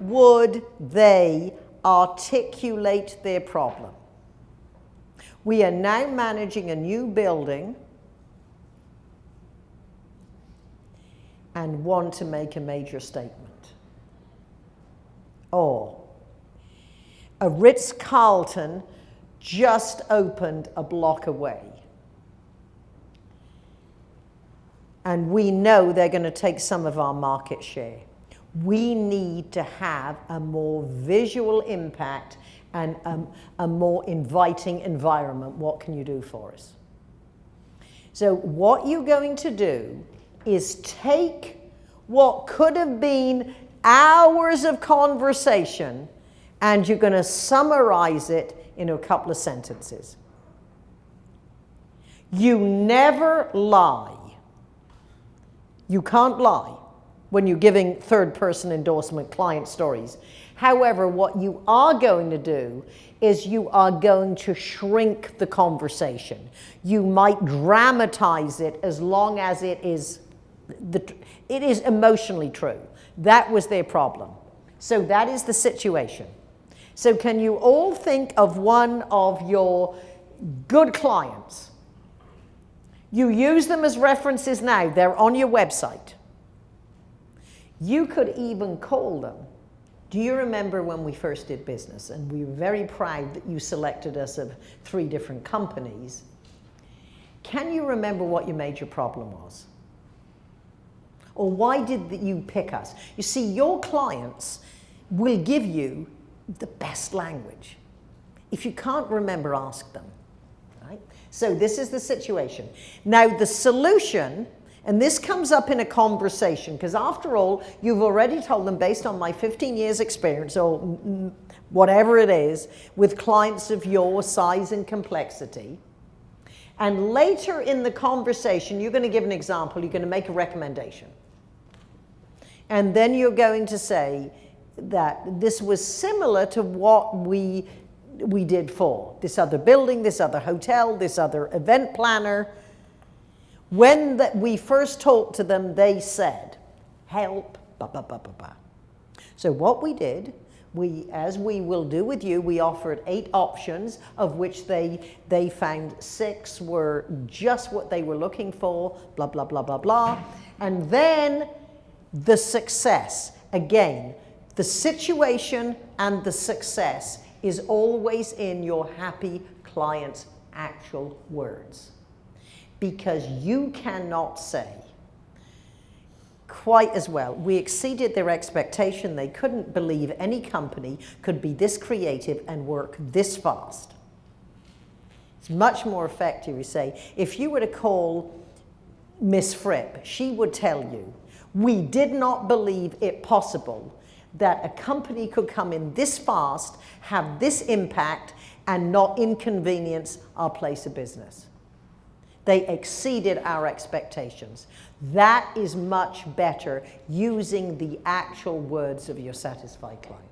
would they articulate their problem? We are now managing a new building and want to make a major statement. Or a Ritz-Carlton just opened a block away. And we know they're going to take some of our market share. We need to have a more visual impact and a, more inviting environment. What can you do for us? So what you're going to do is take what could have been hours of conversation and you're going to summarize it in a couple of sentences. You never lie. You can't lie when you're giving third person endorsement client stories. However, what you are going to do is you are going to shrink the conversation. You might dramatize it as long as it is, the, it is emotionally true. That was their problem. So that is the situation. So can you all think of one of your good clients? You use them as references now. They're on your website. You could even call them. Do you remember when we first did business and we were very proud that you selected us of three different companies? Can you remember what your major problem was? Or why did you pick us? You see, your clients will give you the best language. If you can't remember, ask them. Right? So this is the situation. Now the solution, and this comes up in a conversation, because after all, you've already told them based on my 15 years experience, or whatever it is, with clients of your size and complexity, and later in the conversation, you're going to give an example, you're going to make a recommendation. And then you're going to say, that this was similar to what we, we did for this other building, this other hotel, this other event planner. When we first talked to them, they said, help, ba, ba, ba, ba, ba. So what we did, we, as we will do with you, we offered eight options, of which they, they found six were just what they were looking for, blah, blah, blah, blah, blah. And then the success, again, the situation and the success is always in your happy client's actual words. Because you cannot say quite as well. We exceeded their expectation. They couldn't believe any company could be this creative and work this fast. It's much more effective, you say. If you were to call Miss Fripp, she would tell you, we did not believe it possible that a company could come in this fast, have this impact, and not inconvenience our place of business. They exceeded our expectations. That is much better using the actual words of your satisfied client.